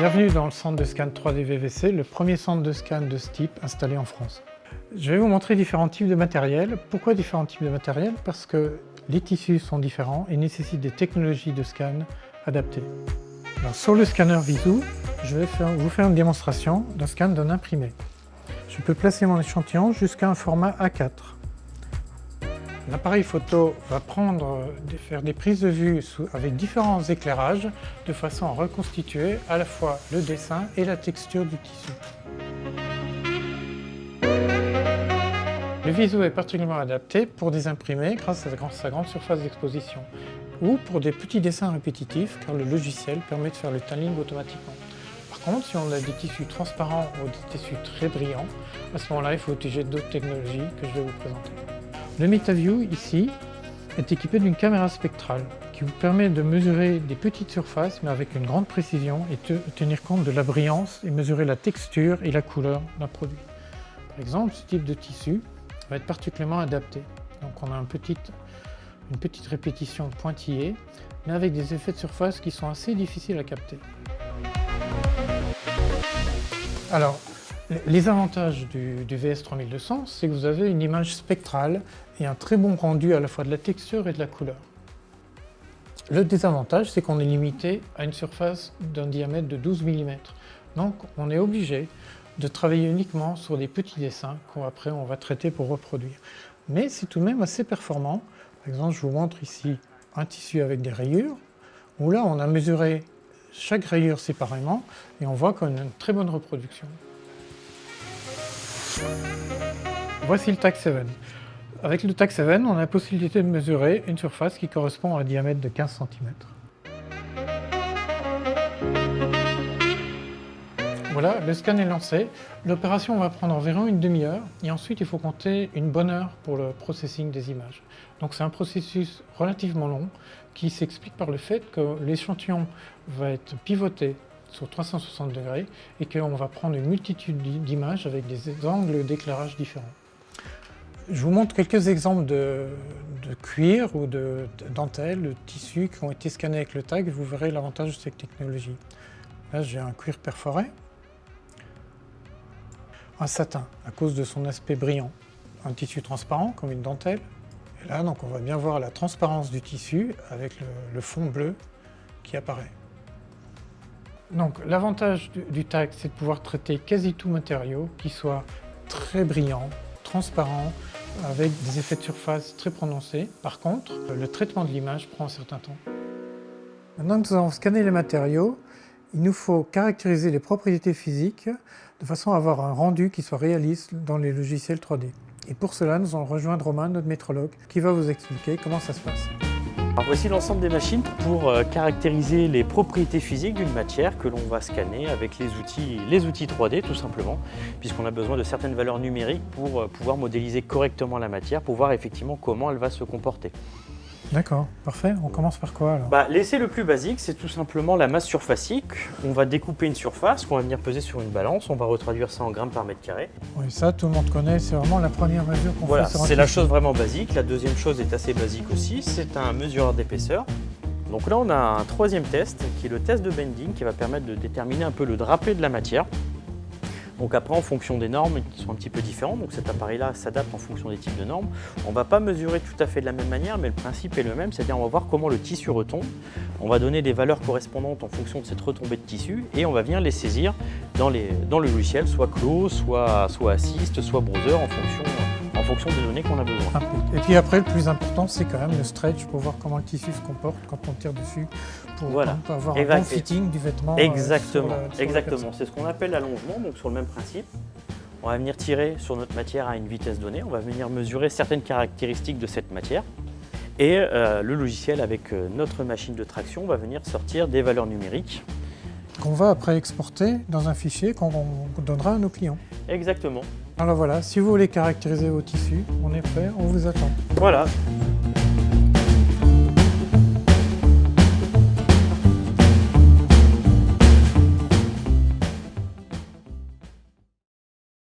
Bienvenue dans le centre de scan 3D VVC, le premier centre de scan de ce type installé en France. Je vais vous montrer différents types de matériel. Pourquoi différents types de matériel? Parce que les tissus sont différents et nécessitent des technologies de scan adaptées. sur le scanner Visou, je vais vous faire une démonstration d'un scan d'un imprimé. Je peux placer mon échantillon jusqu'à un format A4. L'appareil photo va prendre, faire des prises de vue avec différents éclairages de façon à reconstituer à la fois le dessin et la texture du tissu. Le Viso est particulièrement adapté pour des imprimés grâce à sa grande surface d'exposition ou pour des petits dessins répétitifs car le logiciel permet de faire le tiling automatiquement. Par contre, si on a des tissus transparents ou des tissus très brillants, à ce moment-là, il faut utiliser d'autres technologies que je vais vous présenter. Le MetaView, ici, est équipé d'une caméra spectrale qui vous permet de mesurer des petites surfaces mais avec une grande précision et de tenir compte de la brillance et mesurer la texture et la couleur d'un produit. Par exemple, ce type de tissu va être particulièrement adapté. Donc on a une petite répétition pointillée mais avec des effets de surface qui sont assez difficiles à capter. Alors, les avantages du, VS3200, c'est que vous avez une image spectrale et un très bon rendu à la fois de la texture et de la couleur. Le désavantage, c'est qu'on est limité à une surface d'un diamètre de 12 mm. Donc on est obligé de travailler uniquement sur des petits dessins qu'après on va traiter pour reproduire. Mais c'est tout de même assez performant. Par exemple, je vous montre ici un tissu avec des rayures, où là on a mesuré chaque rayure séparément et on voit qu'on a une très bonne reproduction. Voici le TAC 7. Avec le TAC 7, on a la possibilité de mesurer une surface qui correspond à un diamètre de 15 cm. Voilà, le scan est lancé. L'opération va prendre environ une demi-heure et ensuite il faut compter une bonne heure pour le processing des images. Donc c'est un processus relativement long qui s'explique par le fait que l'échantillon va être pivoté sur 360 degrés et qu'on va prendre une multitude d'images avec des angles d'éclairage différents. Je vous montre quelques exemples de, cuir ou de, dentelle, de tissus qui ont été scannés avec le tag. Vous verrez l'avantage de cette technologie. Là, j'ai un cuir perforé, un satin à cause de son aspect brillant, un tissu transparent comme une dentelle. Et là, donc, on va bien voir la transparence du tissu avec le fond bleu qui apparaît. Donc l'avantage du, tag, c'est de pouvoir traiter quasi tout matériau qui soit très brillant, transparent, avec des effets de surface très prononcés. Par contre, le traitement de l'image prend un certain temps. Maintenant que nous avons scanné les matériaux, il nous faut caractériser les propriétés physiques de façon à avoir un rendu qui soit réaliste dans les logiciels 3D. Et pour cela, nous allons rejoindre Romain, notre métrologue, qui va vous expliquer comment ça se passe voici l'ensemble des machines pour euh, caractériser les propriétés physiques d'une matière que l'on va scanner avec les outils, les outils 3D tout simplement, puisqu'on a besoin de certaines valeurs numériques pour euh, pouvoir modéliser correctement la matière, pour voir effectivement comment elle va se comporter. D'accord, parfait. On commence par quoi alors bah, L'essai le plus basique, c'est tout simplement la masse surfacique. On va découper une surface qu'on va venir peser sur une balance. On va retraduire ça en grammes par mètre carré. Oui, ça, tout le monde connaît. C'est vraiment la première mesure qu'on voilà, fait sur c'est la chose vraiment basique. La deuxième chose est assez basique aussi. C'est un mesureur d'épaisseur. Donc là, on a un troisième test, qui est le test de bending, qui va permettre de déterminer un peu le drapé de la matière. Donc après, en fonction des normes qui sont un petit peu différentes, donc cet appareil-là s'adapte en fonction des types de normes. On ne va pas mesurer tout à fait de la même manière, mais le principe est le même, c'est-à-dire on va voir comment le tissu retombe. On va donner des valeurs correspondantes en fonction de cette retombée de tissu et on va venir les saisir dans, le logiciel, soit clos, soit, soit assist, soit browser en fonction fonction des données qu'on a besoin. Ah, et puis après, le plus important, c'est quand même le stretch pour voir comment le tissu se comporte quand on tire dessus, pour, voilà. avoir un bon fitting du vêtement. Euh, exactement, exactement. C'est ce qu'on appelle l'allongement, donc sur le même principe. On va venir tirer sur notre matière à une vitesse donnée, on va venir mesurer certaines caractéristiques de cette matière. Et euh, le logiciel, avec euh, notre machine de traction, va venir sortir des valeurs numériques. Qu'on va après exporter dans un fichier qu'on donnera à nos clients. Exactement. Alors voilà, si vous voulez caractériser vos tissus, on est prêt, on vous attend. Voilà,